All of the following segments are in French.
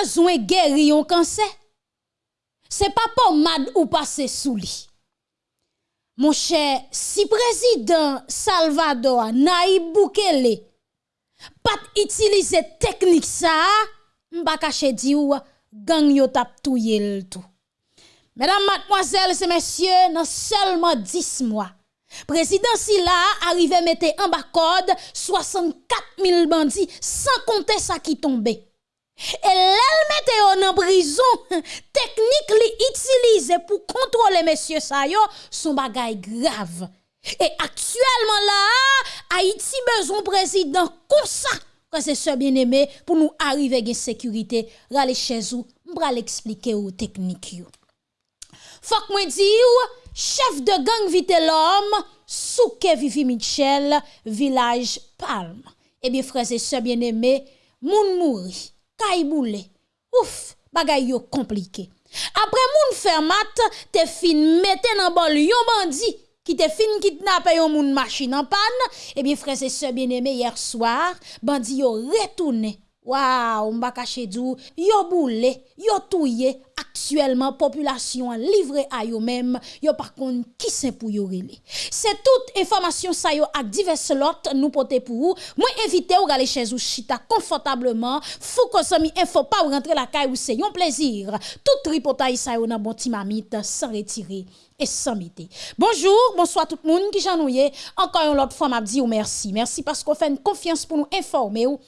besoin guérir un cancer, c'est pas pommade ou passer sous lit. Mon cher, si président Salvador Naïb Boukele pas utiliser technique ça, m'pa cacher di ou gang yo tap touye tout. Mesdames, mademoiselles et messieurs, dans seulement 10 mois, président Silla arrivé mettre en bas code 64 000 bandits sans compter ça qui tombait. E lèl mette yo nan brison, teknik li itilize pou kontrole mesye sa yo, son bagay grav. E aktuelman la, Haiti bezon prezident konsa, kwa se se bien eme, pou nou arrive gen sekurite, rale chezou, mbra l'explike yo teknik yo. Fok mwen di yo, chef de gang vite l'om, souke Vivi Michel, Vilaj Palme. Ebi freze se bien eme, moun mouri. Boule. Ouf, bagay yo compliqué. Après moun fermat, te fin mette nan bol yon bandi qui te fin kidnappé yon moun machine en panne. Eh bien, frères et sœurs bien-aimés, hier soir, bandi yo retourné Waouh, m'a caché dou, yo boule, yo touye, actuellement population livrée à yo même, yo par contre qui c'est pour yo. C'est toute information ça yo ak divers lots nous porter pour vous. Moi invité ou aller chez vous chita confortablement, fou que ça mi info pas ou rentrer la caille ou c'est un plaisir. Tout tripotaille ça yo nan bon timamite sans retirer et sans mité. Bonjour, bonsoir tout le monde qui j'ennuie. Encore une autre fois m'a dit ou merci. Merci parce qu'on fait une confiance pour nous informer ou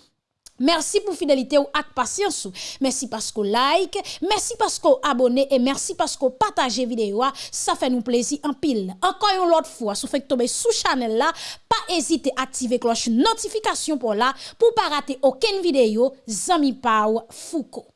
Merci pour fidélité ou ak patience. Merci parce que like, merci parce que abonné et merci parce que partagez vidéo. Ça fait nous plaisir en pile. Encore une autre fois, si vous tomber sous channel là, pas hésiter à activer cloche notification pour là pour pas rater aucune vidéo. Zami Pau Foucault.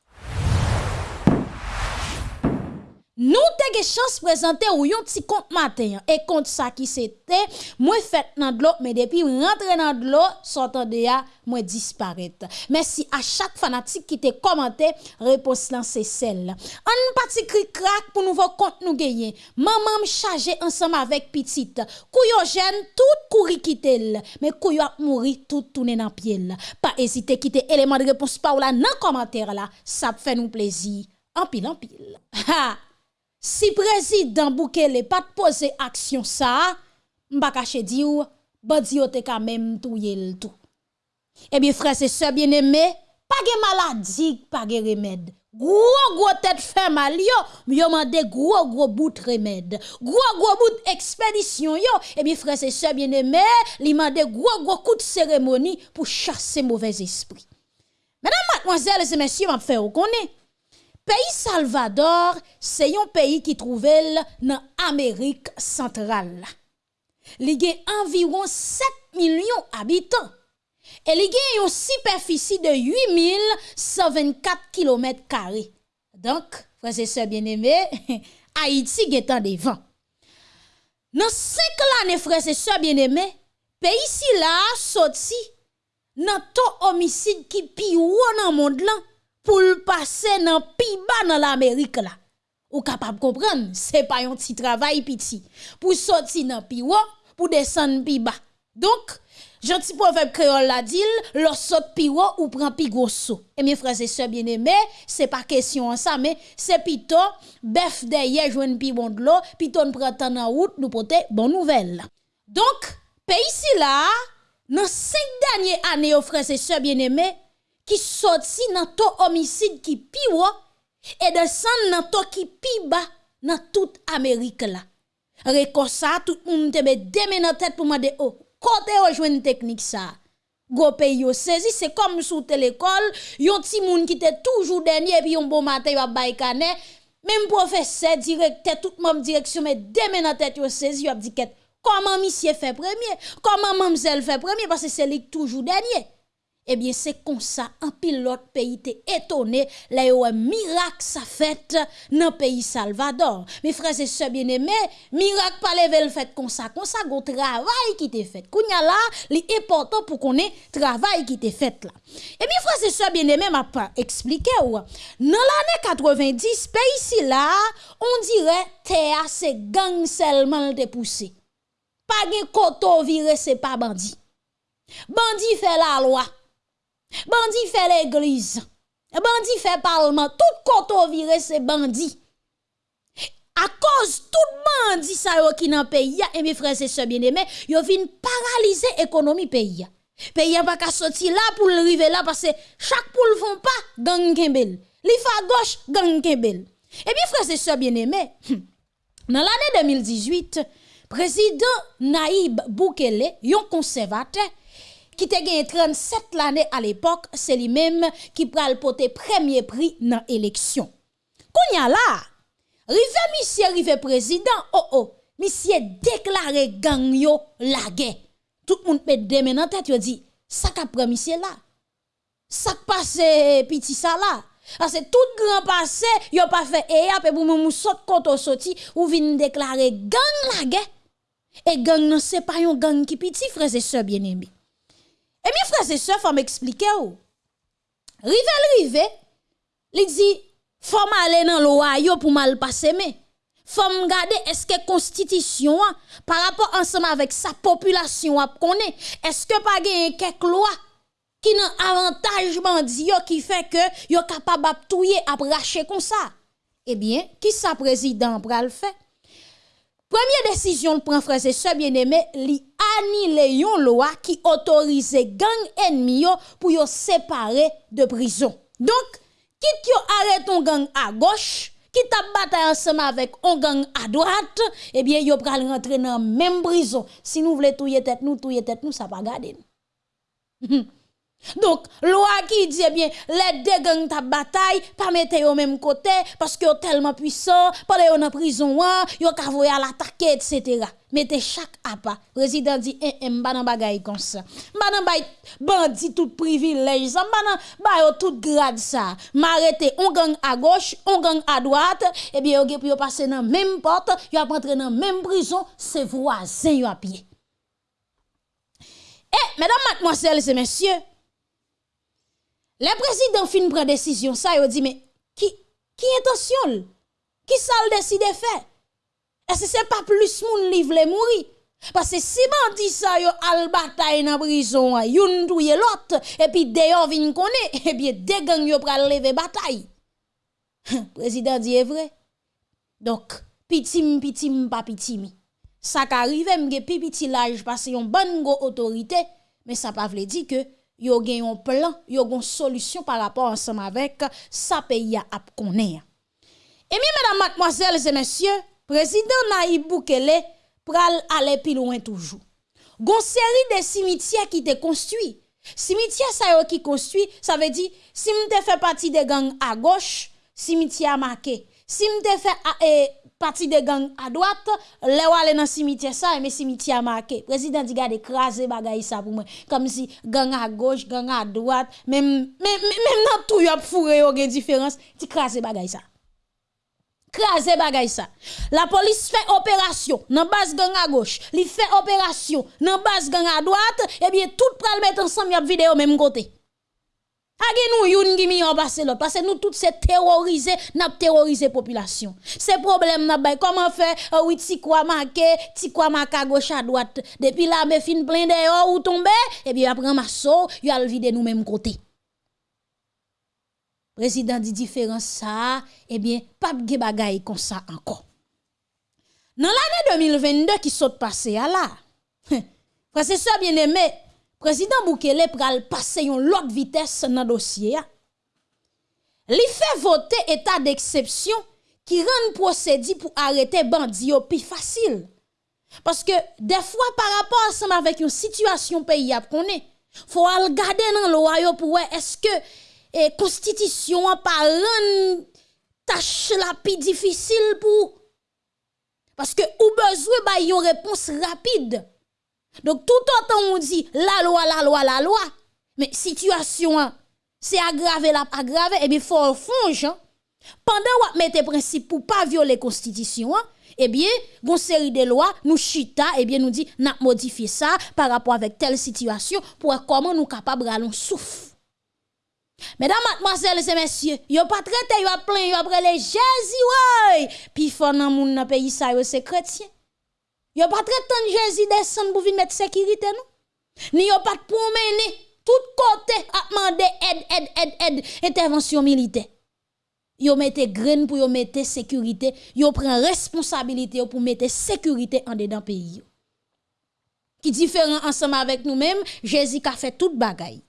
Nous avons chance de présenter yon petit compte matin et compte ça qui c'était moi fait dans de l'eau mais depuis rentrer dans de l'eau sortant de ya moi disparaître. Merci à chaque fanatique qui te commenté réponse là c'est celle. Un petit cri crack pour nouveau compte nous gagner. Maman me charger ensemble avec petite. Kouyo jeune tout courir quitter mais kouyo mourir tout tourner dans pied. Pas hésiter quitter élément de réponse par là dans commentaire là, ça fait nous plaisir. En pile en pile. Ha! Si président Boukele pas poser action ça, m'pa cacher di ou, bandi yo te quand même touye le tout. Eh bien frères et sœurs bien-aimés, pas de maladie, pas de remède. Gros gros tête fait mal yo, yo gros gros bout de remède. Gros gros bout expédition yo, eh bien frères et sœurs bien-aimés, li mande gros gros coup de cérémonie pour chasser mauvais esprit. Mesdames, mademoiselles et messieurs, m'a fait reconnaître pays Salvador, c'est un pays qui trouve dans l'Amérique centrale. Il y a environ 7 millions d'habitants. Et il y a une superficie de 8124 km. Donc, frères et sœurs bien-aimés, Haïti est en devant. Dans 5 années, frères et sœurs bien-aimés, pays ici là sorti dans taux homicide qui pi dans le monde là pour passer dans pi bas dans l'Amérique là. Ou capable comprendre, c'est pas un petit travail petit pour sortir dans pi pour descendre pi bas. Donc, gentil proverbe créole la dit, le saute pi ou prend pi gros. Et mes frères et sœurs bien-aimés, c'est pas question ça mais c'est plutôt bœuf derrière joine pi bon de l'eau, piton prend en route nous porter bonne nouvelle. Donc, pays ici là, dans cinq dernières années, frères et sœurs bien-aimés, qui sorti dans ton homicide qui piwa et descend dans ton qui pi bas dans toute Amérique là. Reko ça tout monde te met deux dans tête pour demander oh côté rejoindre technique ça? Go pays yo saisi c'est comme sous l'école, yon ti moun qui était toujours dernier puis yon bon matin yo bay canet même professeur directeur tout même direction mais deux dans tête yo saisi yo dit comment monsieur fait premier, comment mademoiselle fait premier? Parce que c'est lui toujours dernier eh bien c'est comme ça un pilote pays était étonné là un miracle ça fait dans pays Salvador. Mes frères et sœurs bien-aimés miracle pas lever le fait comme ça comme ça go travail qui était fait. Kounya là l'important pour qu'on ait travail qui était fait là. Et bien frères et sœurs bien-aimés m'a pas expliqué ou dans l'année 90 pays ici là on dirait terre c'est gang seulement te poussé pas gen koto viré c'est pas bandit. Bandit fait la loi Bandi fait l'église. Bandi fait parlement, tout koto vire c'est bandi. À cause tout bandi ça qui dans pays et mes frères et sœurs bien-aimés, yo vinn paralyser économie pays. Pays pas qu'à sortir là pour arriver là parce que chaque poule font pas gang kembel. Li fa gauche gang kembel. Et bien frères et sœurs bien-aimés, dans l'année 2018, président Naïb Boukele, yon conservateur qui te gagné 37 l'année à l'époque, c'est lui-même qui pral le premier prix dans l'élection. Kounya là, rive monsieur rive président, oh oh, monsieur déclaré gang yo la guerre. Tout le monde met des mains dans tête, dit, ça qu'a monsieur là. Ça passe petit ça là. Parce tout grand passé, yo pas fait et après pour mou saute koto sorti ou vinn déclarer gang la guerre. Et gang non c'est pas un gang qui petit frères et sœurs bien-aimés. Et mes frères et sœurs, faut m'expliquer ou. Rivel rive, li dit, faut aller dans l'oyo pour mal passer mais faut regarder est-ce que constitution par rapport ensemble avec sa population est-ce que pas gagne quelques lois qui nan avantage qui fait que yo capable de touyer à racher comme ça? Eh bien qui sa président pral fait? Première décision le prend frère et sœurs bien-aimé, li annule yon loi qui autorise gang ennemi pour yo séparer de prison. Donc, quitte yo arrête ton gang à gauche, qui t'a bataille ensemble avec un gang à droite, eh bien yo pral rentrer dans même prison. Si nous voulons touyer tête nous, touyer tête nous, ça pas garder. Donc, loi qui dit eh bien, les deux gangs ta bataille, pas mettre au même côté, parce que tellement puissants, pas les en prison, yo ka voye à l'attaquer, etc. Mettez chaque apa. Président dit, eh, eh, nan bagay comme ça. M'ba nan bay bandit tout privilège, ça, nan bay tout grade ça. M'arrêter on gang à gauche, on gang à droite, eh bien, yo pour passer dans même porte, yo rentrer dans même prison, c'est voisin yo à pied. Eh, mesdames, mademoiselles et messieurs, le président fin prend décision, ça, il dit, mais qui, qui intention? Qui ça le décide de faire? Est-ce que c'est pas plus moun livre les mourir? Parce que si dit ça yo al bataille dans prison, yon touye l'autre, et puis d'ailleurs vin connaît, et bien deux gang yo pral lever bataille. président dit vrai. Donc, pitim pitim pas pitimi. Ça qu'arrive m'ge petit l'âge parce yon bonne go autorité, mais ça pas veut dire que yo gen un plan, yo une solution par rapport ensemble avec sa pays a connaît. Et bien, mesdames, mademoiselles et messieurs, président Naïb Boukele pral aller plus loin toujours. Gon série de cimetières qui te construit. Cimetière ça yo qui construit, ça veut dire si m'te fait partie des gangs à gauche, cimetière marqué. Si m'te fait eh, parti de gang à droite, les aller dans cimetière ça, mais cimetière marqué. Président dit garde écraser bagay ça pour moi. Comme si gang à gauche, gang à droite, même même même dans tout y a fourré différence, ti craser bagay ça. Craser bagay ça. La police fait opération dans base gang à gauche, li fait opération dans base gang à droite, et bien tout pral mettre ensemble y a vidéo même côté. Age nous youn qui mi passer l'autre parce que nous tous c'est terroriser, n'a terroriser population. C'est problème n'a bay comment faire uh, oui ti quoi marqué, ti quoi marqué gauche à droite. Depuis là me fin plein dehors ou tomber et bien après masso, y a vide nous même côté. Président dit différence ça, eh bien pas de bagay comme ça encore. Dans l'année 2022 qui saute passé à là. Frère bien aimé président Boukele pral passer yon l'autre vitesse dans dossier. Li fait voter état d'exception qui rend procédé pour arrêter bandi plus facile. Parce que des fois par rapport ensemble avec une situation pays a faut regarder dans loi pour est-ce que la eh, constitution pas rend tâche la plus difficile pour parce que ou besoin ba une réponse rapide. Donc tout autant on dit la loi, la loi, la loi, mais situation c'est aggravé la aggravé et bien faut fonge hein. pendant ou mettre principe pour pas violer constitution hein, eh bien une série de lois nous chita eh bien nous dit n'a modifier ça par rapport avec telle situation pour comment nous capable allons souffle Mesdames, mademoiselles et messieurs, yo pas traité, yo plein, yo après les Jésus, ouais. Puis, faut dans mon pays, ça, c'est chrétien. Yo pas très tant Jésus descend pour venir mettre sécurité nous. Ni yo pas promener tout côté a demandé aide, aide, aide, aide, intervention militaire. Yo mette graine pour yo mettre sécurité, yo prend responsabilité pour mettre sécurité en dedans pays. Qui différent ensemble avec nous-mêmes, Jésus a fait toute bagaille.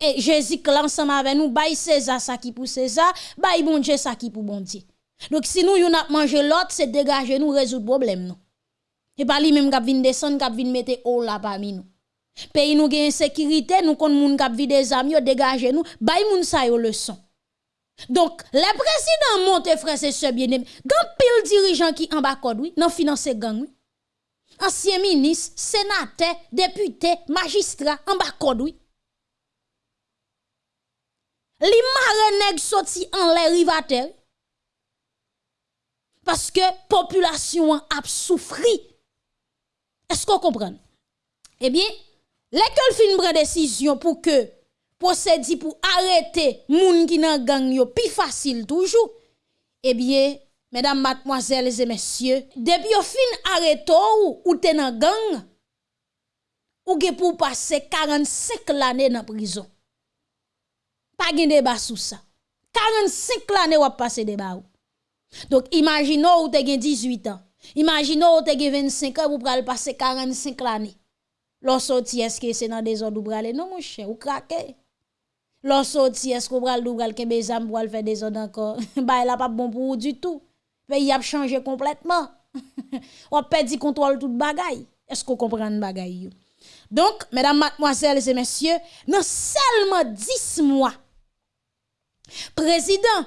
Et Jésus ensemble avec nous, bail César ça qui pour César, bail bon Dieu ça qui pour bon Dieu. Donc si nous yon a mangé l'autre, c'est dégager nous résoudre problème nous. Et pas lui même qui vinn descendre, qui vinn mettre haut là parmi nous. Pays nous gen sécurité, nous kon moun k'ap vide des amis, dégager nous, bay moun sa yo leçon. Donc, les présidents montent frères et sœurs bien-aimés, gan pile dirigeant qui en bas code oui, nan finance gang oui. Ancien ministre, sénateur, député, magistrat en bas code oui. Li mare nèg sorti en rivateur. Parce que population a souffri. Est-ce qu'on comprend? Eh bien, l'école fin prend décision pour que procédé pour arrêter moun qui nan gang plus facile toujours. Eh bien, mesdames, mademoiselles et messieurs, depuis yo fin arrêté ou ou te nan gang, ou ge pour passer 45 l'année dans prison. Pas de débat sur ça. 45 l'année ou passer débat. Donc imaginons ou te gen 18 ans. Imaginons ou te gen 25 ans ou pral passer 45 l'année. Lorsque est-ce que c'est dans des ordres ou aller? Non mon cher ou craquer. Lorsque est-ce qu'on pral ou pral kembe zam pour faire des ordres encore? bah là pas bon pour vous du tout. Pays a changé complètement. on perdu contrôle toute bagaille. Est-ce qu'on comprend bagaille Donc mesdames, mademoiselles et messieurs, dans seulement 10 mois président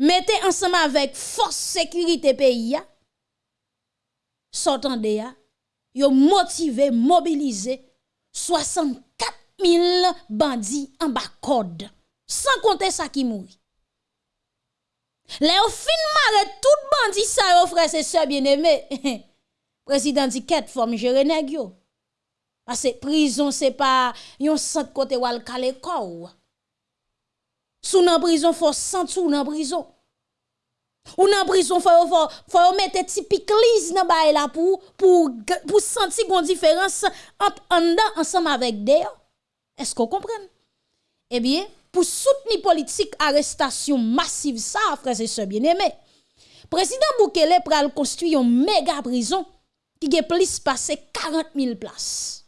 mettez ensemble avec force sécurité pays sortant de ya. Yo motivé mobilisé. 64 000 bandits en bas code sans compter ça qui mourit. Les fin mare tout bandit ça yo frère c'est sœur bien-aimé. Président dit quête forme gérer nèg yo. Parce que prison c'est pas yon centre côté wal calé corps sous nan prison faut sentir nan prison. Ou nan prison faut faut faut mettre typique lise nan bail là pour pour pour sentir une différence entre en dedans ensemble avec dehors. Est-ce qu'on comprend? Eh bien pour soutenir politique arrestation massive ça frères et sœurs bien-aimés président Boukele pral construire une méga prison qui a plus passé 40 000 places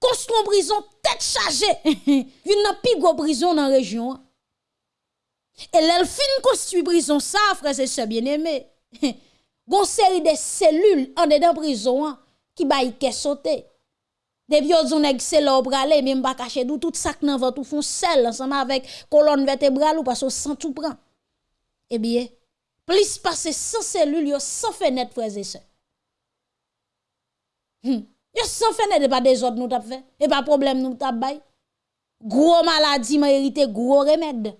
construit une prison tête chargée. Il n'a plus de prison dans la région. Et elle fin construit prison ça, frère et sœurs bien-aimés. Gon série de cellules en dedans prison qui baille ke sauter. Depuis yon nèg c'est là bralé même pas cacher d'où tout ça nan ventre font sel ensemble avec colonne vertébrale ou parce que sans tout prend. Eh bien, plus passer sans cellules yo sans fenêtre frère et sœurs. Yo sans fenêtre pas des autres nous t'a fait et pas problème nous t'a. Gros maladie mérite gros remède.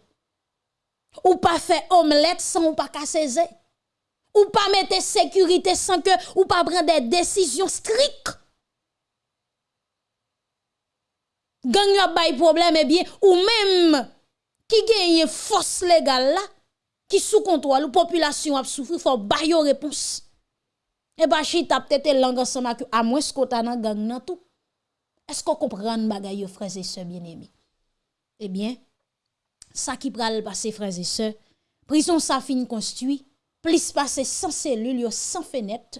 Ou pas faire omelette sans ou pas casser Ou pas mettre sécurité sans que ou pas prendre des décisions strictes. Gang yo bay problème eh bien ou même qui gagne force légale là qui sous contrôle ou population a souffrir faut bay réponse. Et bah chita peut-être langue ensemble à moins ce qu'on nan gang nan tout. Est-ce qu'on comprend bagay frères et sœurs bien-aimés? Eh bien, ça qui pral passer frères et sœurs, prison ça fin construit, plus passer sans cellules, sans fenêtre.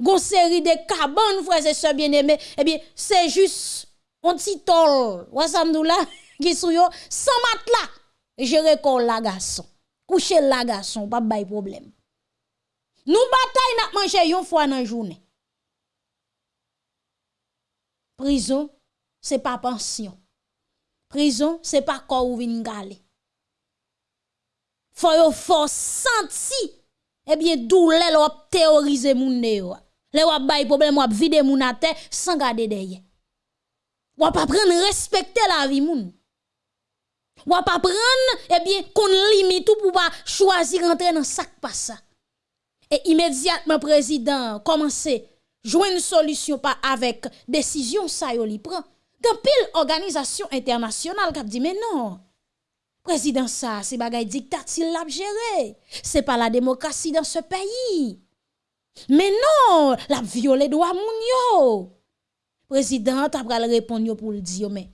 Gon série de cabanes frères et sœurs bien-aimés, eh bien, c'est juste un petit tol, là qui sou yo sans matelas. Gérer kon la garçon. Coucher la garçon, pas de problème. Nous bataille n'a manger une fois dans la journée. Prison, c'est pas pension. Prison, c'est pas corps ou vin gale. Faut yo faut senti eh bien douleur l'op théoriser moun ne yo. Le wap bay problème wap vide moun à terre sans garder derrière. Wap apprendre respecter la vie moun. Wap apprendre eh bien qu'on limite tout pour pas choisir rentrer dans sac pas ça. Et immédiatement, président commencer jouer une solution pas avec décision ça yo li prend. Gan pile organisation internationale qui dit mais non. Président ça, c'est bagay dictature l'a géré. C'est pas la démocratie dans ce pays. Mais non, la violé droit moun yo. président a pral pour le dire mais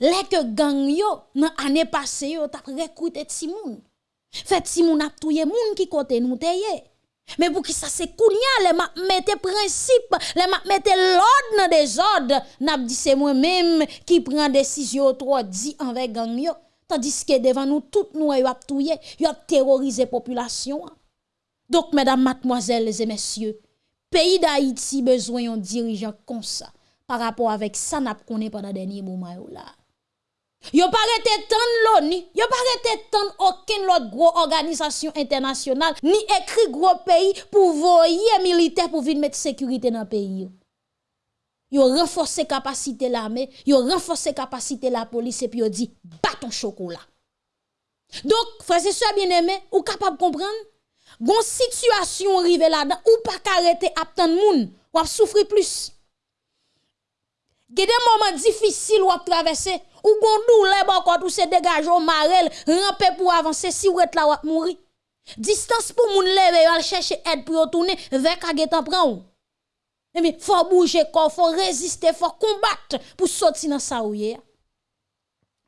les que gang yo nan année passée yo t'a recruté Timoun. Fait Timoun a touye moun qui côté nous teye. Mais pour qui ça c'est kounya les m'a mette principe, les m'a mette l'ordre des ordres, n'a dit c'est moi même qui prend décision trop dit envers gang yo. Tandis que devant nous tout nous yo a touye, yo a terrorisé population. Donc mesdames, mademoiselles et messieurs, pays d'Haïti besoin d'un dirigeant comme ça par rapport avec ça n'a connaît pendant dernier moment. Yo pas rete tant l'ONU, yo pas rete tant aucune autre gros organisation internationale ni écrit gros pays pour voyer militaire pour venir mettre sécurité dans le pays. Yo renforcer capacité l'armée, yo renforcer capacité la police et puis yo dit bâton chocolat. Donc frères et sœurs bien-aimés, ou capable comprendre? Gon situation arrive là-dedans ou pas arrêter à tant moun, ou souffrir plus. Gede moment difficile ou traverser Ou gondou le bon kote ou se degaj ou marel, rampe pou avanse si ou et la wap mouri. Distans pou moun leve yo al chèche ed pou yo tourne vek a getan pran ou. E mi, fò bouje kon, fò reziste, fò kombat pou soti nan sa ou ye.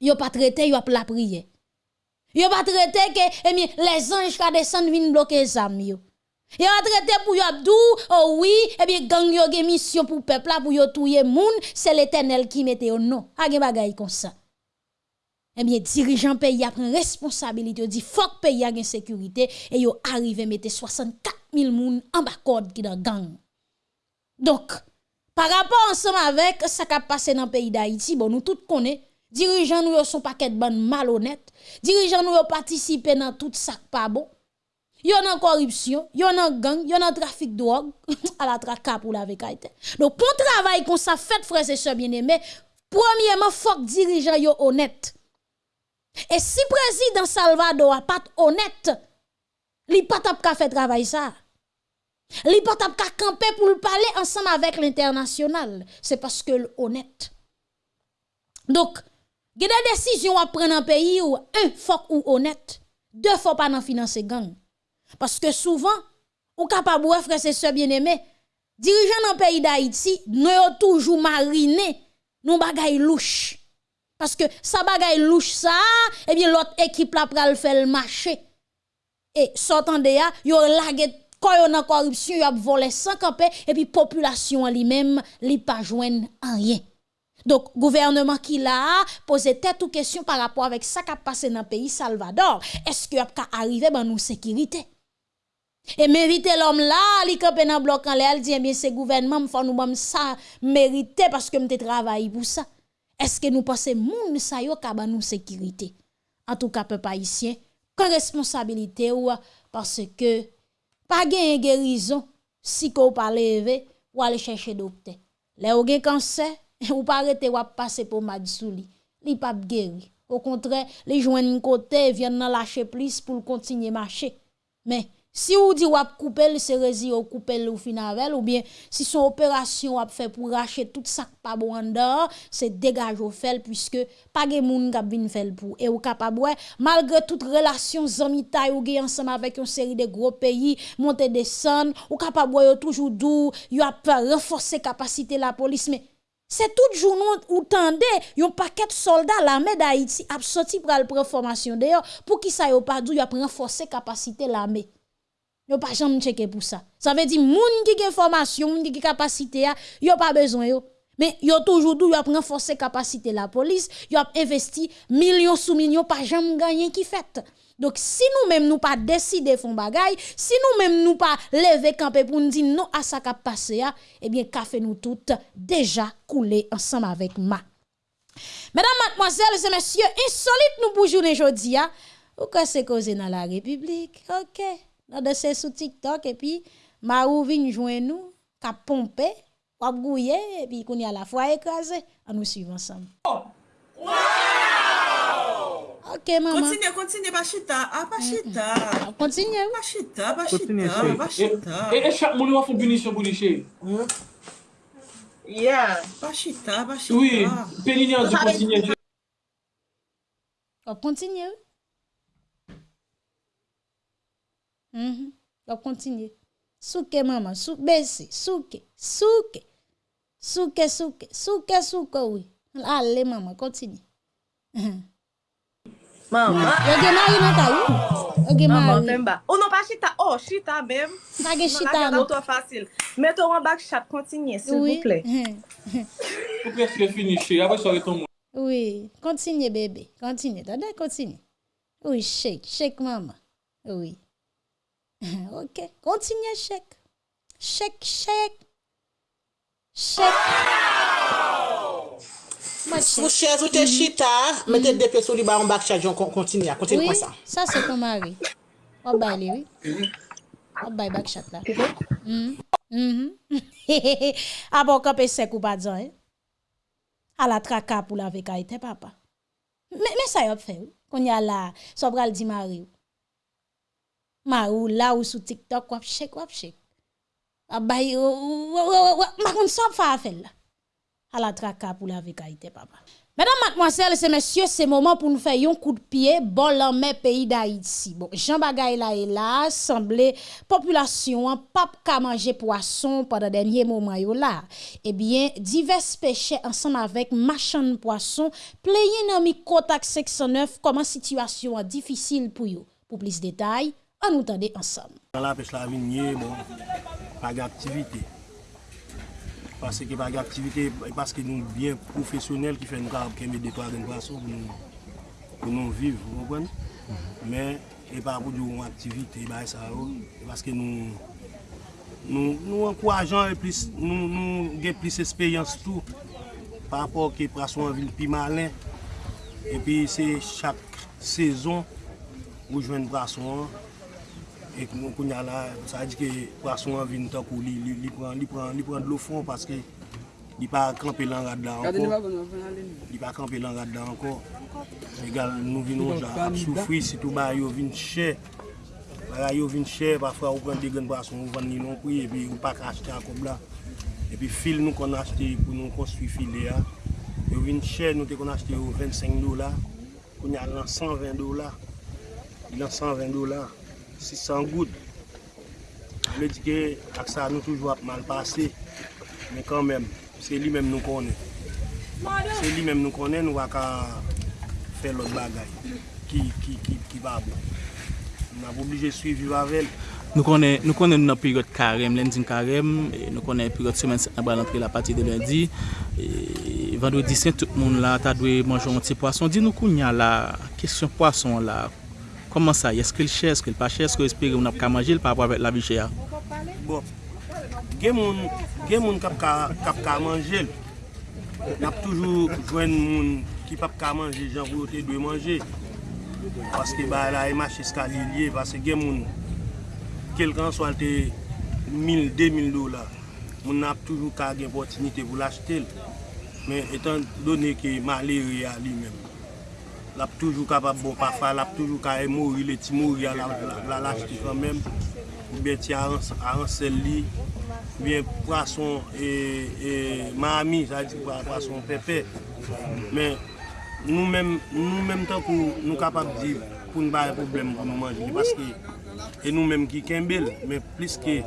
Yo pa trete, yo ap la priye. Yo pa trete ke, e mi, les anj ka desen vin bloke zam yo. A traité pour yo abdou, oh oui, et bien gang yo gen mission pour peuple là pour yo touyer moun, c'est l'Éternel qui mette au nom. A gen bagay comme ça. Eh bien dirigeant pays a prend responsabilité, dit que pays a gen sécurité et yo arrivé mettre 64 000 moun en bas code qui dans gang. Donc par rapport ensemble avec ça qui a passé dans le pays d'Haïti, bon nous tout connaît dirigeants nous sont paquet de ban malhonnête, dirigeants nous participé dans tout ça pas bon. Yon a corruption, yon a gang, yon a trafic de drogue, à la traka pour la vekaite. Donc, pour travail qu'on ça fait, frères et sœurs bien-aimés, premièrement, faut que dirigeant yo honnête. Et si président Salvador a pas honnête, li pas tap ka fait travail ça. Li pas tap ka camper pour le parler ensemble avec l'international. C'est parce que honnête. Donc, il y a des décisions à prendre en pays où un, faut ou honnête. Deux, faut pas nan financer gang. Parce que souvent, ou capable frère et bien-aimés, dirigeants dans le pays d'Haïti, nous avons toujours mariné nous bagay louche. Parce que ça bagay louche ça, eh bien l'autre équipe là pral faire le marché. Et sortant de là, yo lagé quand yon a corruption, yo a volé sans camper et puis population lui-même li pas joindre rien. Donc, gouvernement qui l'a posé tête ou question par rapport avec ça qui a passé dans le pays Salvador. Est-ce qu'il a arrivé dans nous sécurité? Et mériter l'homme là, li campe dans bloc en l'air, dit eh bien c'est gouvernement faut nous bam ça mériter parce que m'te travaille pour ça. Est-ce que nous pensons moun sa yo ka nous sécurité? En tout cas peuple haïtien, quand responsabilité ou parce que pas gain guérison si ko pas lever ou aller chercher docteur. Là ou gen cancer ou pas arrêter ou passer pour madsouli, li pas guéri. Au contraire, les joindre côté viennent lâcher plus pour continuer marcher. Mais si vous dites que couper c'est rési ou couper ou fin avec ou bien si son opération a fait pour racheter tout ça pas bon en dehors, c'est dégage au fait puisque pas de moun qui vinn faire pour et ou capable malgré toute relation zamitaille ou ensemble avec une série de gros pays monter descendre ou capable toujours dou, y a renforcer capacité la police mais c'est tout jour ou tendez yon paquet de soldats l'armée d'Haïti a sorti pour la formation d'ailleurs pour qui ça yo pas dou y a renforcer capacité l'armée Yo pas jamais checker pour ça. Ça veut dire moun qui a formation, moun qui capacité a, yo pas besoin yo. Mais yo toujours dou yo a renforcer capacité la police, yo a investi millions sous millions pas jamais gagner qui fait. Donc si nous-mêmes nous pas décider font bagay, si nous-mêmes nous pas lever camper pour nous dire non à ça qui passé eh bien café nous toutes déjà coulé ensemble avec ma. Mesdames, mademoiselles et messieurs, insolite nous pour journée aujourd'hui, ou que c'est causé dans la République? OK nan de se sou TikTok, epi ma ou vin jwen nou, ka pompe, wap gouye, epi kouni a la fwa ekraze, an nou suiv ansam. Oh. Wow! Ok, maman. Kontinye, kontinye, bachita, a bachita. Mm-hmm. Ah, kontinye ou? Bachita, bachita, bachita. E, e chak mouni wafon binisyon bounishe? Hmm? Yeah. Bachita, bachita. Oui, pelinyan di oh, kontinye. Kontinye ou? Mm -hmm. Wap continue. Souke maman, souke besi, souke, souke, souke, souke, souke, souke oui. Allez, maman, continue. Mhm. Maman. Yo gen mari nan ta? Yo gen mari. Maman, temba. Ou non pa chita? Oh, chita bem. Sa ge chita. Non la gen auto fasil. Meto wan bak chat, kontinye, s'il vous plaît. Mhm. Ou preske finishi, apre sou reton moun. Oui, continue, bébé, continue, tade continue. Oui, shake, shake maman. Oui. ok, kontinye chèk. Chèk, chèk. Chèk. Mou chèz ou te chita, mette depè sou li ba an bak chèk, joun kontinye, kontinye kon sa. Sa se kon mari. O bay li, oui. O bay bak chèk la. A bon kapè sek ou pa djan, eh. A la traka pou la veka ite, papa. Mè sa yop fè, kon ya la sobral di mari ou. Mari ou là ou sous TikTok, wap chek, wap chek. Ah bay, ma kon sa fa faire là. À la traka pour la vekaïté, papa. Mesdames, mademoiselles et messieurs, c'est moment pour nous faire un coup de pied bon l'armée pays d'Haïti. Bon, Jean Bagay là et là, semblait population hein, pas ka manger poisson pendant dernier moment yo là. Eh bien, divers péchés ensemble avec machin poisson, playin dans micro 609 comment situation difficile pour yo. Pour plus de détails, an nou tande ansam. An la pech la vinye, bon, pag aktivite. Pase ki pag aktivite, e paske nou bien profesyonel ki fè nou kab keme detwa gen praso pou nou viv, pou nou pren. Men, e pa pou diyon aktivite, e ba e sa yo, e paske nou... Nou ankouajan e nou gen plis espeyans tou Par apor ki prasou an vil pi malen E pi se chak sezon Ou jwen prasou an E konya la, sa di ke prason an vin tak ou li pran de lo fon paske Di pa kampe lan rad la anko. Di pa kampe lan rad la anko. Egal nou vinon jan ap soufri sitou ba yo vin chè. Ba yo vin chè, pa fwa ou pren degen prason ou van ni non pri, epi ou pak achete akob la. Epi fil nou kon achete pou nou konstwi fil de ya. Yo vin chè, nou te kon achete yo 25 dola. Kon ya lan 120 dola. Lan 120 dola. 600 goud. Mè di ke ak sa nou toujwa ap mal pase, mè kan mèm, se li mèm nou konen. Se li mèm nou konen, nou wak a fè lot bagay ki, ki, ki, ki va bon. Nou ap oblije suivi wavel. Nou konen nou nan peryot karem, lendin karem, nou konen peryot semen se nabal antre la pati de lundi. Vandou di sen, tout moun la, ta dwe manjou an ti poason. Di nou koun ya la, kesyon poason la, Koman sa? Eske l chè, eske l pa chè, eske espere moun ap ka manje, l pa apwa vek la vi chè ya? Bon, gen moun, gen moun kap ka, kap ka manje, nap toujou jwen moun ki pap ka manje, jan vwote dwe manje. Paske ba la e mache skali liye, paske gen moun, kelkan swalte 1000, 2000 dola, moun nap toujou ka gen potinite pou lache tel. Men etan donè ki maleri ya li men. lap toujou kapap bon pafa, lap toujou ka e mori, le ti mori a la lach ki fan men, ou bien ti a ansel li, ou bien prason e e mami, sa di prason pepe. Men nou men, nou men tan pou nou kapap di pou nou baye problem pou nou manjili, paske e nou men ki kembel, men plis ke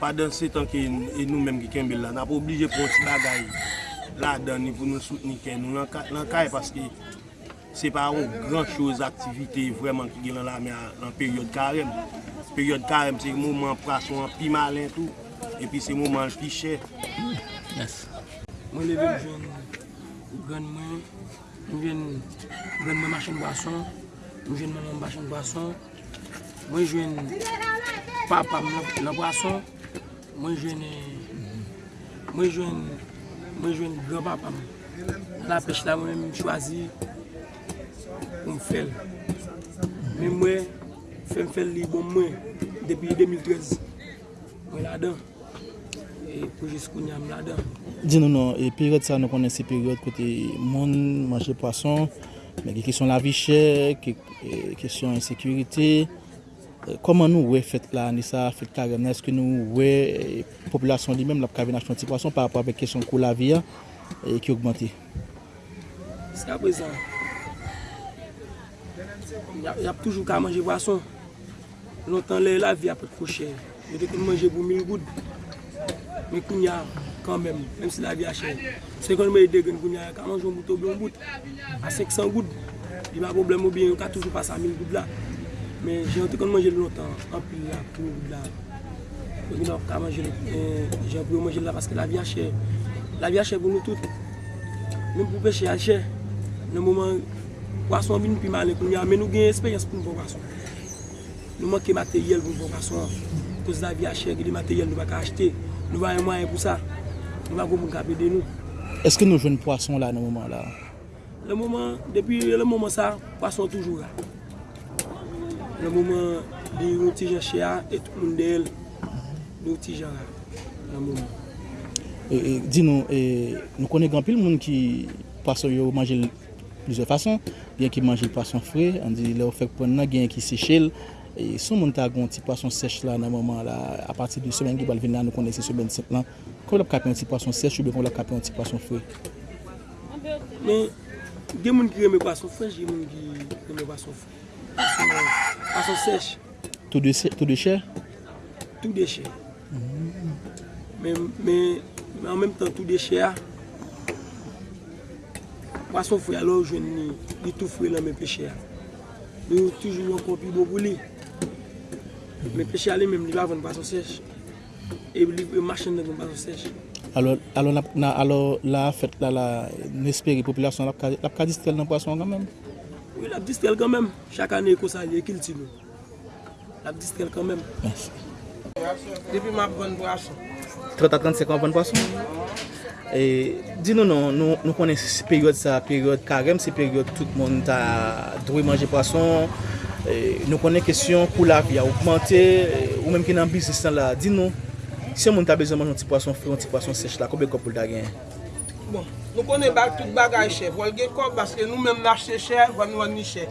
pa dan se tan ki e nou men ki kembel la, nan pou oblije pou ti bagay la dan ni pou nou soutni ken nou lankay, paske se pa ou gran chouz aktivite vreman ki gen lan la an peryode karem. Peryode karem se mouman prason an pi malen tou, epi se mouman pi chè. Yes. Mwen leve mwen gen mwen, mwen gen mwen machin bason, mwen gen mwen machin bason, mwen jwen papa mwen bason, mwen jwen mwen jwen mwen gen gran papa mwen. La pech la mwen mwen chwazi, pou m fel. Men mwen, fèm fel li bon mwen, depi 2013. Mwen la dan. E pou jis koun yam la dan. Di nou nou, e peryode sa nou konen se peryode kote moun, manje poason, men ki kesyon la vi chè, ki e, kesyon insekurite, euh, Koman nou wè fèt la anisa, fèt karem, eske nou wè e, populasyon li mèm la pou kave kavina chanti poason par rapport avèk kesyon kou la vi viya e, ki augmenti? Ska prezant, yap toujou ka manje boason. Lontan lè la vi apet kouchè. Yo te kon manje pou 1000 goud. Men kounya kanmèm, mèm si la vi a chè. Se kon mè de gen kounya, ka manje yon bout ou blon bout. A 500 goud. Di ba problem ou bien, yo ka toujou pasa 1000 goud la. Men jè yon te kon manje lontan, anpil la, 1000 goud la. Yo gen ka manje, jè pou yo manje la, paske la vi a chè. La vi a chè pou nou tout. Mèm pou peche a chè. Nan mouman... Wason vin pi malen kon ya, men nou gen espèyans pou nou bon wason. Nou manke materyel pou nou bon wason. Kos la vi a gen li materyel nou baka achete. Nou va yon mwayen pou sa. Nou va goun pou kapè de nou. Eske nou jwen poason la nan mouman la? Le mouman, depi le mouman sa, poason toujou la. Le mouman, di yon ti jan chè a, et moun de el, di yon ti jan la. Le mouman. Di nou, nou konen gampil moun ki poason yo manje plize fason. gen ki manje pason fre, an di le ou fek pon nan gen ki sechel, e sou moun ta gon ti pason sech la nan mouman la, a pati di semen ki bal vin nan nou kone se semen sep lan, kon lop ap kapen ti pason sech ou be kon lop ap kapen ti pason fre. Men, gen moun ki reme pason fre, gen moun ki reme pason fre. Pason sech. Tout de chè? Tout de chè. Men, men, men an menm tan tout de chè a, Mwason fwe alo jwen ni, li tou fwe lan men peche a. Li yo toujou yon kompi bo pou li. Men peche a li menm li ba ven baso sech. E li machen nan ven baso sech. Alo, alo, na, alo la fet la la nesperi populasyon la ka distrel nan pwason gan menm? Oui, la distrel gan menm. Chak ane ko sa li ekil ti nou. La distrel gan menm. Depi ma bon pwason. 30 a 35 an bon pwason? E, di nou nou, nou, nou konen se peryode sa, peryode karem, se peryode tout moun ta drou manje prason, e, nou konen kesyon kou la vi a augmente, e, ou menm ki nan bizis nan la, di nou, se si moun ta bezon manje an ti prason fri, an ti prason sech la, koube kopou da gen? Bon, nou konen bak tout bagay chè, vol gen kop, baske nou menm lache chè, van wan ni chè.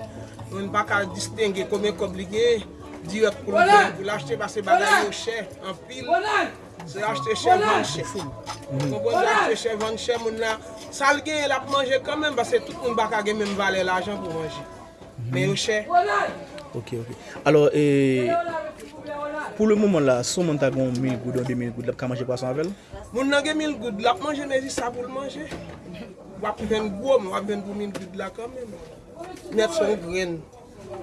Nou n baka distenge koumen kop li gen, direk pou lache, baske bagay yo chè, an pil. Se achte chè van chè. Konpon se achte chè van chè moun nan. Sal gen el ap manje kanmen basè tout moun baka gen men valè l'ajan pou manje. Men yo chè. Ok, ok. Alors, eh, pou le mouman la, sou moun ta gon 1000 goud ou 2000 goud lap ka manje pasan avèl? Moun nan gen 1000 goud lap manje nezi sa pou l manje. Wap ven gwo, wap ven pou 1000 goud la kanmen. Net son gren.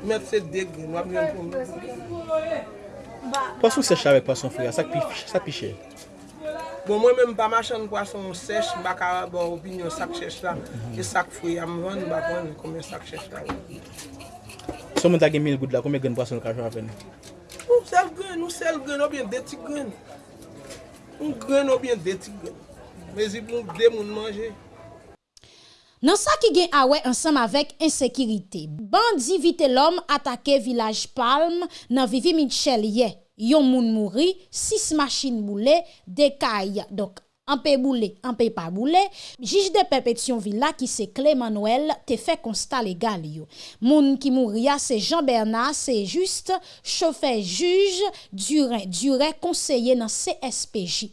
Met se deg gren, wap ven pou 1000 goud. Pasou sech avèk pason fwe, sa pichè. Bon mwen mèm pa machan pason sech, baka bon opinyon sak chèch la. Ke sak fwe am van, baka mwen kome sak chèch la. Sou ta tagè 1000 goud la, kome gen pason kajon apèn? Ou sel gen, ou sel gen, ou bien deti gen. Ou gen ou bien deti gen. Mezi pou de moun manje. Nan sa ki gen awe ansam avek insekirite, bandi vite lom atake vilaj palm nan vivi Michel ye, yon moun mouri, 6 machin boule, dekay, dok an pe boule, an pe pa boule, jij de pepetyon villa ki se Clément Noël te fe konsta legal yo. Moun ki moun ria se Jean Bernard, se juste chofe juj, dure, dure konseye nan CSPJ.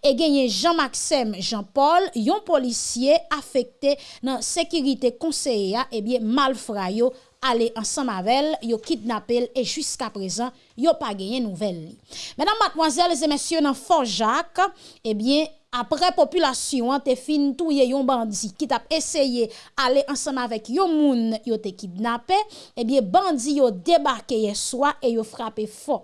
E genye Jean-Maxime Jean-Paul, yon polisye afekte nan sekirite konseye ya, ebye malfra yo, ale ansan mavel, yo kidnapel e jiska prezan, yo pa genye nouvel li. Menan matmoazel, ze mensyon nan Fort Jacques, ebyen apre populasyon te fin touye yon bandi ki tap eseye ale ansan mavek yon moun yo te kidnapel, ebyen, bandi yo debarke ye swa e yo frape fo.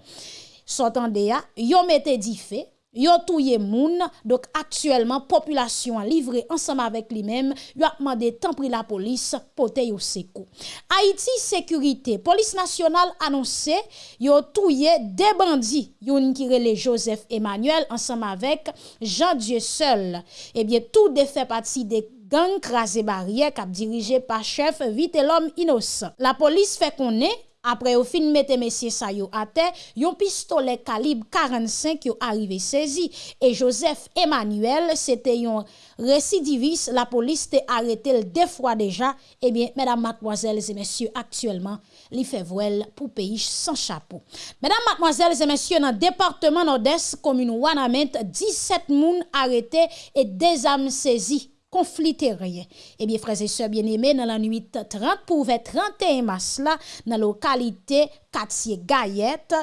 Sotan de ya, yo mette di fe, Yo touye moun, dok aktuelman populasyon livre ansam avek li mem, yo akman de tan pri la polis pote yo seko. Haiti Sekurite, polis nasyonal anonse, yo touye de bandi, yon kirele Joseph Emmanuel ansam avek Jean Dieu Seul. Ebyen tou de fe pati de gang krasi barye kap dirije pa chef vite lom inos. La polis fe konen, apre yo fin mette mesye sa yo ate, yon pistole kalib 45 yo arrive sezi, e Joseph Emmanuel, se te yon residivis, la polis te arete l defwa deja, ebyen, medam matmoazel ze mesye, aktuelman, li fevwel pou peyish san chapou. Medam matmoazel ze mesye, nan departement Odes, komune Wanament, 17 moun arete, e dezam sezi, conflit terrien. Eh bien, frères et sœurs bien-aimés, dans la nuit 30 pour 31 mars dans la localité quartier Gayette,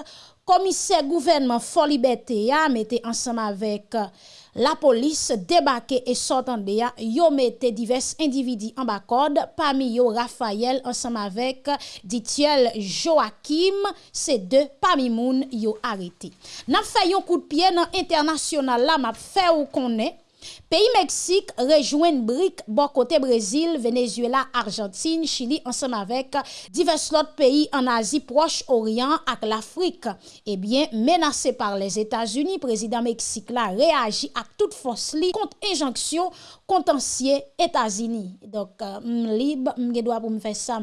commissaire gouvernement Folibete a mettait ensemble avec euh, la police débarqué et sortant de ya, yo mette divers individus en bas code, parmi yo Raphaël ensemble avec Ditiel Joachim, ces deux parmi moun yo arrêté. N'a fait un coup de pied dans international là, m'a fait ou connaît Pays Mexique rejoint BRIC, bon côté Brésil, Venezuela, Argentine, Chili, ensemble avec divers autres pays en Asie, Proche-Orient et l'Afrique. Eh bien, menacé par les États-Unis, président Mexique là réagit à toute force contre injonction contentieux États-Unis. Donc, euh, libre, doit pour faire ça,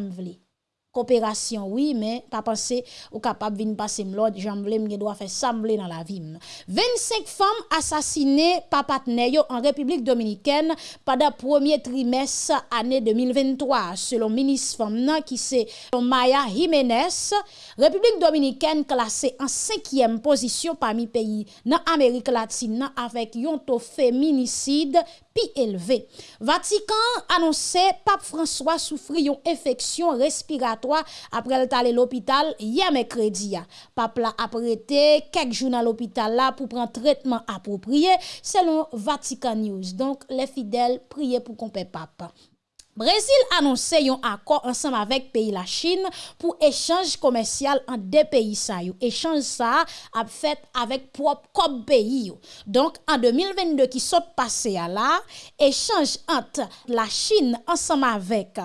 coopération oui mais pas penser ou capable venir passer l'autre j'en voulais me doit faire sembler dans la vie 25 femmes assassinées par partenaire en République dominicaine pendant premier trimestre année 2023 selon ministre femme qui c'est Maya Jiménez République dominicaine classée en cinquième position parmi pays dans Amérique latine avec un taux féminicide élevé. Vatican annoncé pape François souffrit une infection respiratoire après le à l'hôpital hier mercredi. Pape l'a apprêté quelques jours à l'hôpital là pour prendre traitement approprié selon Vatican News. Donc les fidèles priez pour qu'on pape. Brésil annonce un accord ensemble avec pays la Chine pour échange commercial en deux pays ça Échange ça a fait avec propre pays Donc en 2022 qui sont passé à là, échange entre la Chine ensemble avec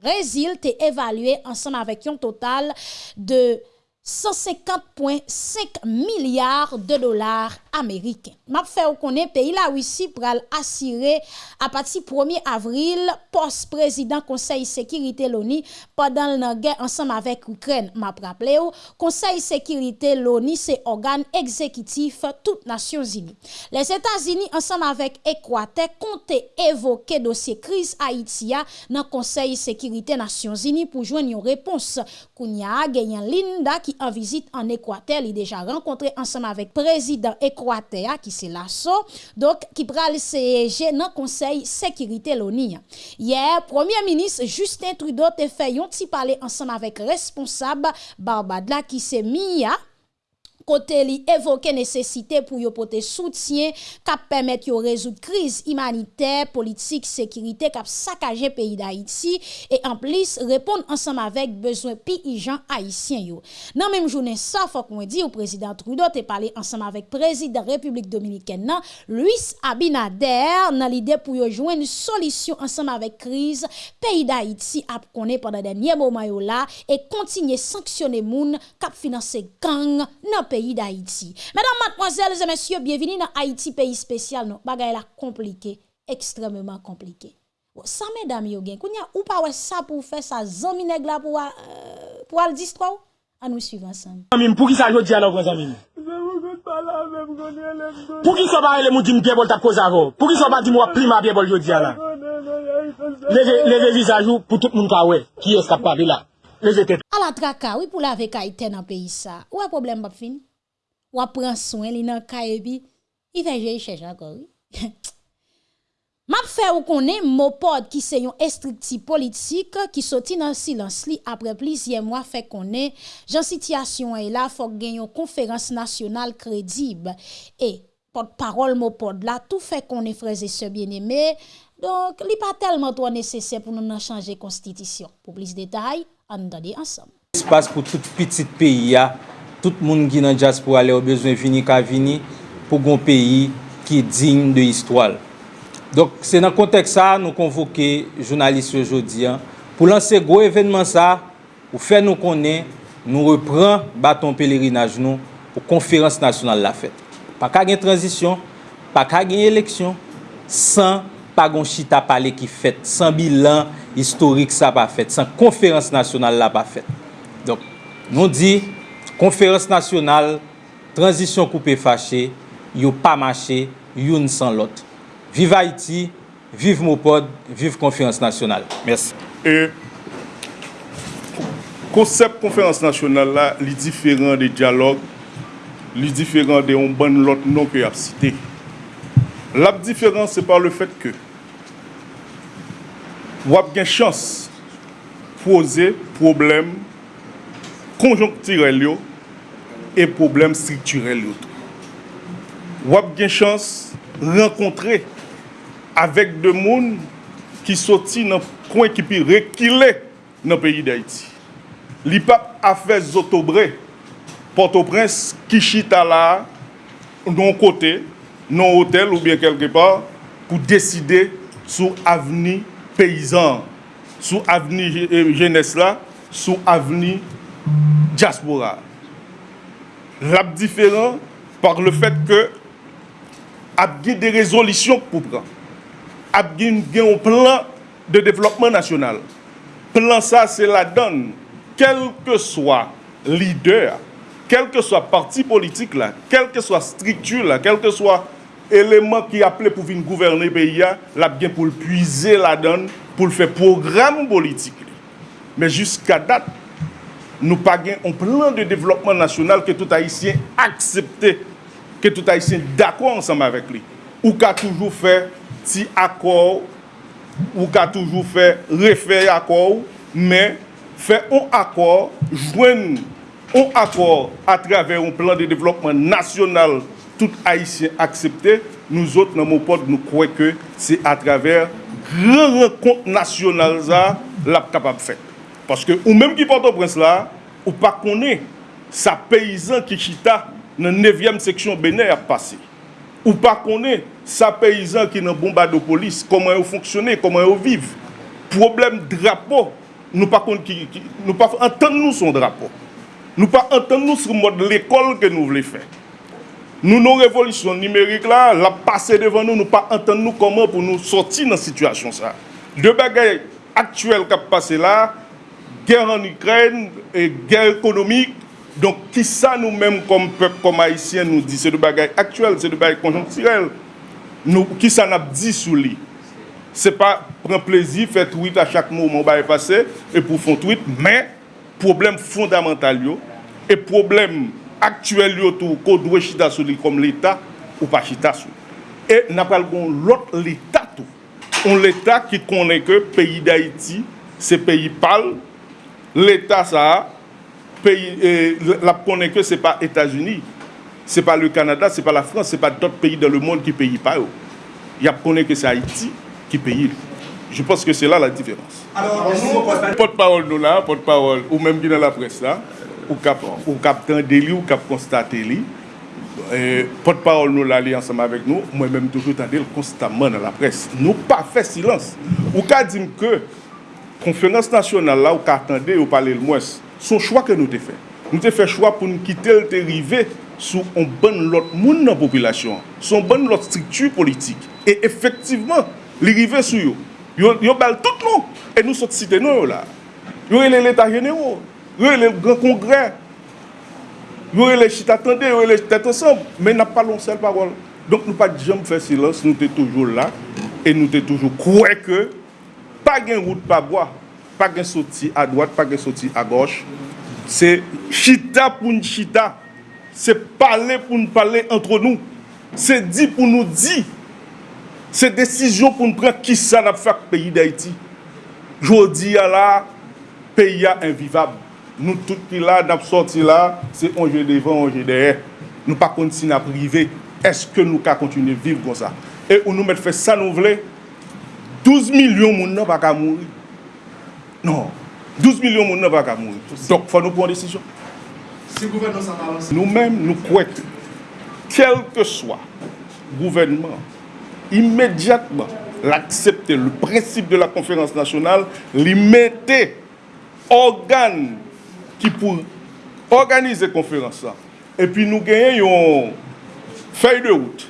Brésil t'est évalué ensemble avec un total de 150,5 milliards de dollars Ameriken. Map fè ou konen peyi la wisi pral asire apati 1 avril post-prezident konsey sekirite loni padan l nan gen ansam avèk Ukren. Map rappele ou, konsey sekirite loni se organ ekzekitif tout nasyon zini. Les Etats-Unis ansam avèk Ekwate konte evoke dosye kriz Haitia nan konsey sekirite nasyon zini pou jwen yon repons. Kounia genyen Linda ki an vizit an Ekwate li deja renkontre ansam avèk prezident Ekwate président Équateur qui c'est Lasso, donc qui pral siéger dans conseil sécurité l'ONU. Hier, premier ministre Justin Trudeau te fait un petit parler ensemble avec responsable Barbadla qui c'est Mia kote li evoke nesesite pou yo pote soutyen kap pemet yo rezout kriz imanite, politik, sekirite kap sakaje peyi da Haiti e an plis repon ansam avek bezwen pi i jan Haitien yo. Nan menm jounen sa, fok mwen di ou prezident Trudeau te pale ansam avek prezident Republik Dominiken nan, Luis Abinader nan lide pou yo jwen solisyon ansam avek kriz peyi da Haiti ap konen pandan denye mouman yo la e kontinye sanksyone moun kap finanse gang nan peyi. Pays d'Haïti. Mesdames, mademoiselles et messieurs, bienvenue dans Haïti, pays spécial. Non, bagay la compliqué, extrêmement compliqué. ça, mesdames, yo gen, kounya ou pas ça pour faire ça, zami nèg la pour, euh, pour al distoire? À nous suivre ensemble. Pour qui ça yo di alors, vos amis? Pour qui ça va aller moun di m'biye bol tap cause avant? Pour qui ça va di moi prima biye bol yo di levez visage pour tout le monde qui est capable là. les étés. À la traka, oui, pour la vekaïté dans le pays ça. Ou a problème, pas fin? Ou a prend soin, li nan ka et puis, il fait j'ai chercher encore, oui. Map fè ou konen Mopod ki se yon estrikti politik ki soti nan silans li apre plizye mwa fè konen jan sityasyon e la fòk gen yon konferans nasyonal kredib e pot parol Mopod la tout fè konen freze se bieneme donk li pa telman to nesesè pou nou nan chanje konstitisyon. Po plis detay, an dade ansam. Espas pou tout pitit peyi ya, tout moun ki nan jas pou ale ou bezwen vini ka vini pou gon peyi ki digne de histwal. Dok se nan kontek sa nou konvoke jounalist yo jodi an. Pou lanse gwo evenman sa, ou fe nou konen, nou repran baton pelerinaj nou pou konferans nasyonal la fet. Pa ka gen transisyon, pa ka gen eleksyon, san pa gon chita pale ki fet, san bilan, historik sa pa fet, san konferans nasyonal la pa fet. Donk, nou di, konferans nasyonal, transisyon koupe fache, yo pa mache, youn san lot. Vive Haiti, vive Mopod, vive konferans nasyonal. Mersi. E, konsep konferans nasyonal la, li diferan de diyalog, li diferan de yon ban lot non ke ap site. Lap diferan se par le fet ke wap gen chans pose problem konjonktirel yo e problem strukturel yo. Wap gen chans renkontre avèk de moun ki soti nan kwen ki pi rekile nan peyi d'Haïti. Li pap afè zotobre Port-au-Prince ki chita la non kote, non hotel ou bien kelke par pou deside sou avni peyizan, sou avni jenes la, sou avni diaspora. Rap diferent par le fet ke ap gen de rezolisyon pou pran. Ap gen gen ou plan de devlopman nasyonal. Plan sa se la don, kelke swa lider, kelke swa parti politik la, kelke swa striktur la, kelke swa eleman ki aple pou vin gouverne peyi ya, la gen pou l'puize la don, pou l'fe program politik li. Men jiska dat, nou pa gen on plan de devlopman nasyonal ke tout Haitien aksepte, ke tout Haitien d'akwa ansam avek li. Ou ka toujou fe ti akor, ou ka toujou fe refer akor, men fe on akor, jwen on akor atrave on plan de devlopman nasyonal tout Haïtien accepté, nous autres, dans mon pote, nous croyons que c'est à travers grand rencontre nationale ça, l'a capable de faire. Parce que, ou même qui porte au prince là, ou pas connaît sa paysan qui chita dans 9e section Bénin a passé. Ou pas connaît sa paysan qui dans bomba de police, comment ils fonctionnent, comment ils vivent. Problème drapeau, nous pas qui, nous pas entendre nous son drapeau. Nous pas entendre nous sur mode l'école que nous voulons faire. Nous, nos révolutions numériques, là, la passer devant nous, nous pas entendre nous comment pour nous sortir dans cette situation. Ça. Deux bagailles actuelles qui passé là, guerre en Ukraine et guerre économique. Donc, qui ça nous-mêmes, comme peuple, comme haïtien, nous dit, c'est des bagailles actuelles, c'est des bagailles conjoncturelles. Nous, qui ça nous dit sous lui Ce n'est pas prendre plaisir, faire tweet à chaque moment, on va passer, et pour faire tweet, mais problème fondamental, yo, et problème aktuel yo tou ko dwe chita sou li kom l'Etat ou pa chita sou. E napal kon lot l'Etat tou. On l'Etat ki konen ke peyi d'Haïti, se peyi pal, l'Etat sa a, peyi, eh, la konen ke se pa Etats-Unis, se pa le Kanada, se pa la France, se pa dot peyi dan le moun ki peyi pa yo. Yap konen ke se Haïti ki peyi li. Je pense que c'est là la différence. Alors, porte-parole nous là, porte-parole, ou même qui dans la presse là, ou kap, ou kap tende li, ou kap konstate li. Eh, pot parol nou la li ansam avek nou, mwen menm toujou tende l konstatman nan la pres. Nou pa fe silans. Ou ka dim ke konferans nasyonal la ou ka tende ou pale l mwes, son chwa ke nou te fe. Nou te fe chwa pou nou kite l te rive sou on ban lot moun nan popilasyon. Son ban lot striktu politik. E efektiveman, li rive sou yo. Yo, yo bal tout nou. E nou sot site nou yo la. Yo ele l etat genero. Yo le gran kongre. Yo e le chita tende, yo le tete ansan. Men na palon sel parol. Donk nou pa dijam fè silans, nou te toujou la. E nou te toujou kouè ke. Pa gen route pa gwa. Pa gen soti a doat, pa gen soti a goch. Se chita pou n chita. Se pale pou n pale entre nou. Se di pou nou di. Se desisyon pou nou pren ki sa la fak peyi d'Haïti. Jodi ya la, peyi ya invivab. nou tout ki la, nap sorti la, se onje devan, onje derè. Nou pa konti si nap rive, eske nou ka kontine viv kon sa. E ou nou met fè sa nou vle, 12 milyon moun nan pa ka mouri. Non, 12 milyon moun nan pa ka mouri. Dok fò nou pou an desisyon. Si gouvernement sa balans. Nou men nou kwek, kel ke swa gouvernement, imediatman l'aksepte le prinsip de la konferans nasyonal, li mette organ ki pou organize konferans sa. E pi nou genyen yon fey de wout.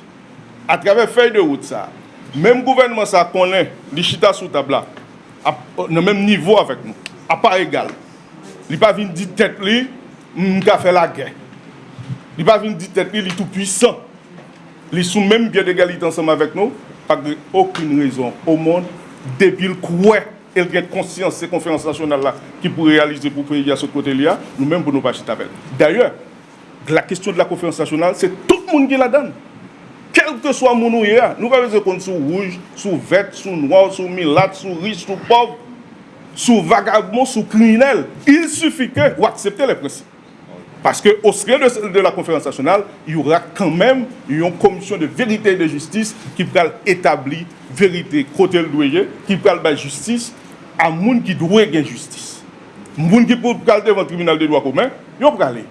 A travè fey de wout sa. Mem gouvenman sa konen li chita sou tabla. A, nan menm nivou avèk nou. A pa egal. Li pa vin di tèt li, mga mm, fè la gen. Li pa vin di tèt li, li tout puissant. Li sou menm biye de galit ansèm avèk nou. Pagre okun rezon o moun debil kouè. El gen konsyans se konferans nasyonal la ki pou realize pou peyi a sot kote li a, nou men pou nou pa chita vel. D'ayor, la kestyon de la konferans nasyonal, se tout moun gen la dan. Quel que soit mon nouye, nou pa veze kont sou rouge, sou vet, sou noir, sou milat, sou riche, sou pauvre, sou vagabond, sou criminel. Il suffit que ou accepter les principes. Parce que au sein de, de la conférence nationale, il y aura quand même une commission de vérité et de justice qui va établir vérité côté le qui va la justice a moun ki dwe gen justice. Moun ki pou kal devan tribunal de doa koumen, yo prale.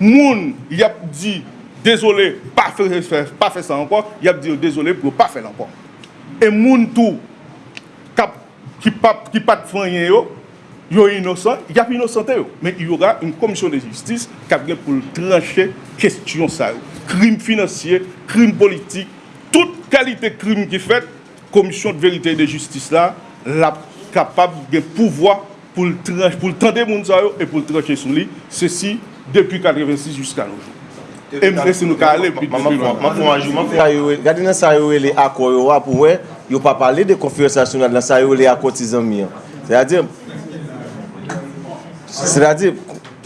Moun yap di, désolé, pa fe, pa fe sa ankon, yap di, désolé, pou pa fe lankon. E moun tou, kap, ki, pap, ki pat fanyen yo, yo inosan, yap inosante yo. Men yora yon komisyon de justice, kap gen pou tranche kestyon sa yo. Krim finansye, krim politik, tout kalite krim ki fet, komisyon de verite de justice la, la pou kapab gen pouvoi pou l'tande moun sa yo e pou l'tranche sou li, se si depi 86 jusqu'a nou joun. E mwen se nou ka ale, mwen pou anjou, mwen pou anjou. Gade nan sa yo ele akor yo wap wè, yo pa pale de konfiyonsasyon nan sa yo ele akor tizan mi an. Se la di, se la di,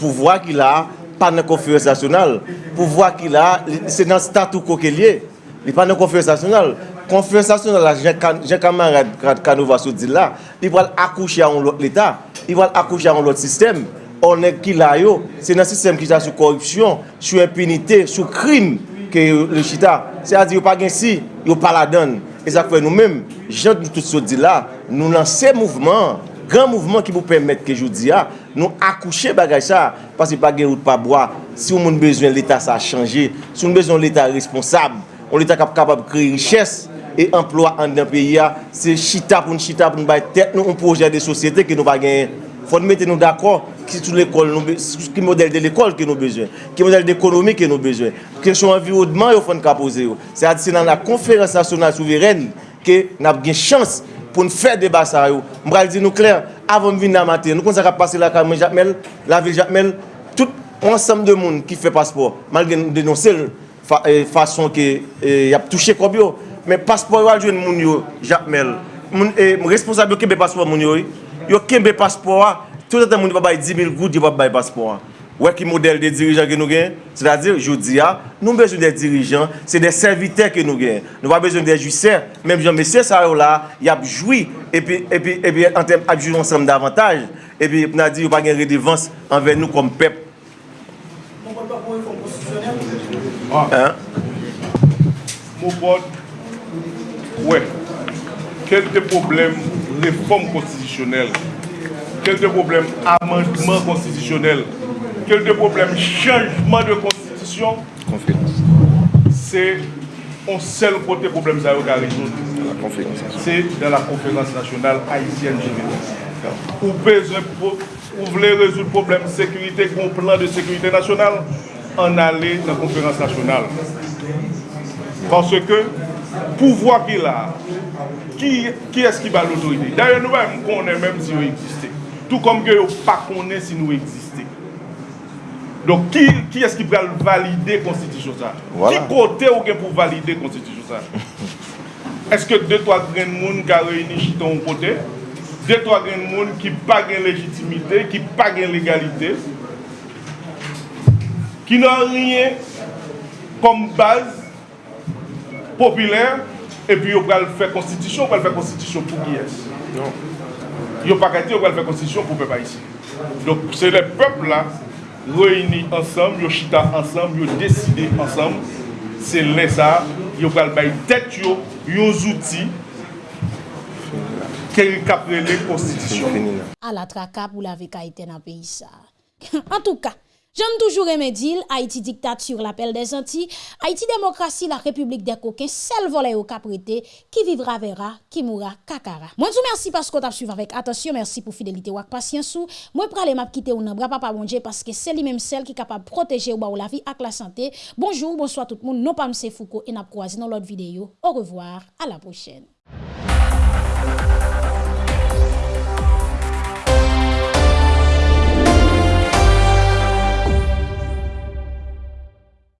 pouvoi ki la, pa nan konfiyonsasyonal, pouvoi ki la, se nan statou koke liye, li pa nan konfiyonsasyonal. konfensasyon la jen kamarade Kanova sou di la, li wal akouche an lot l'Etat, li wal akouche an lot sistem, onen ki la yo, se nan sistem ki sa sou korupsyon, sou impunite, sou krim ke le chita. Se a di yo pa gen si, yo pa la don. E sa kwen nou men, jen tout sou di la, nou nan se mouvment, gran mouvment ki pou pèmèt ke joudi ya, ah, nou akouche bagay sa, pasi pa gen route pa boa, si ou moun bezwen l'Etat sa a chanje, si ou moun bezwen l'Etat responsable, ou l'Etat kap kapab kre richesse, e emplwa an den peyi ya, se chita pou nou chita pou nou bay tet nou an proje de sosyete ki nou va genyen. Fon mette nou d'akor ki sou l'ekol nou, ki model de l'ekol ki nou bezwen, ki model de ekonomi ki nou bezwen, kresyon envirodman yo fon ka pose yo. Se adi se nan la konferans nasyonal souveren ke nap gen chans pou nou fè deba sa yo. Mbral di nou kler, avon vin nan mater, nou kon sa ka pase la kamen Jacmel, la vil Jacmel, tout ansam de moun ki fè paspor, mal gen denonsel fason euh, ki euh, yap touche kob yo. Men paspor wal jwen moun yo, Jacmel. Moun e, responsable yo kembe paspor moun yo. Yo kembe paspor a, tout atan moun yo pa bay 10.000 gout, yo pa bay paspor a. Ouè ki model de dirijan ke nou gen? Sè la dir, jodi a, nou mbezoun de dirijan, se de servite ke nou gen. Nou pa bezoun de jusè, mèm jan mesè sa yo la, yap joui, epi, epi, epi, an tem apjou ansem davantaj, epi, pou nan di yo pa gen redevans anve nou kom pep. Mou bot pa pou yon konposisyonel? An. Ah. Mou bot ouè, kel de problem reform konposisyonel quel de problème amendement constitutionnel, quel de problème changement de constitution, c'est un seul côté problème ça a résoudre. C'est dans la conférence nationale haïtienne Vous Vous voulez résoudre le problème de sécurité, un plan de sécurité nationale, en aller dans la conférence nationale. Parce que, pouvoi ki la, ki eski ba l'autorite. Darye nou wè m konen mèm si yo egziste. Tout kom ge yo pa konen si nou egziste. Donk ki, ki eski pral valide konstitisyon sa? Voilà. Ki kote ou gen pou valide konstitisyon sa? Eske 2-3 gren moun ka reyni chiton ou kote? 2-3 gren moun ki pa gen legitimite, ki pa gen legalite? Ki nan riyen kom baz populaire, et puis ils vont faire constitution, ils vont faire constitution pour qui est Non. Ils pas qu'à va faire constitution pour le peuple ici. Donc c'est le peuple là, réunis ensemble, ils chita ensemble, ils décidé ensemble. C'est là ça, ils vont faire tête, ils outils qui capent les constitutions. À la traque pour la vie dans le pays. En tout cas, J'aime toujours dit, Haïti dictature, l'appel des Antilles, Haïti démocratie, la République des coquins, seul volet au caprété, qui vivra verra, qui mourra kakara. Moi, je vous remercie parce que vous suivi avec attention, merci pour fidélité ou patience. Moi, je m'a quitter ou nan papa bon Dieu parce que c'est lui-même celle qui est capable de protéger ou la vie avec la santé. Bonjour, bonsoir tout le monde, non pas M. Foucault et n'a croisé dans l'autre vidéo. Au revoir, à la prochaine.